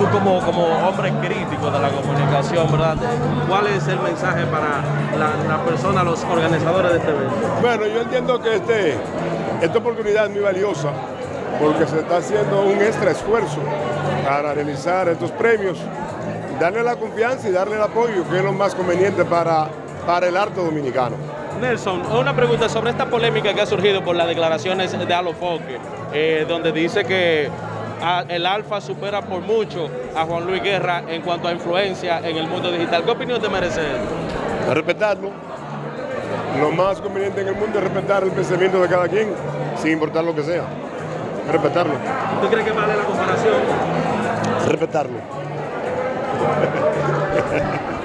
tú como, como hombre crítico de la comunicación, ¿verdad? ¿Cuál es el mensaje para la, la persona, los organizadores de este evento? Bueno, yo entiendo que este, esta oportunidad es muy valiosa porque se está haciendo un extra esfuerzo para realizar estos premios, darle la confianza y darle el apoyo, que es lo más conveniente para, para el arte dominicano. Nelson, una pregunta sobre esta polémica que ha surgido por las declaraciones de Alofoque, eh, donde dice que a- el Alfa supera por mucho a Juan Luis Guerra en cuanto a influencia en el mundo digital. ¿Qué opinión te merece esto? Respetarlo. Lo más conveniente en el mundo es respetar el pensamiento de cada quien, sin importar lo que sea. Respetarlo. ¿Tú crees que vale la comparación? Respetarlo.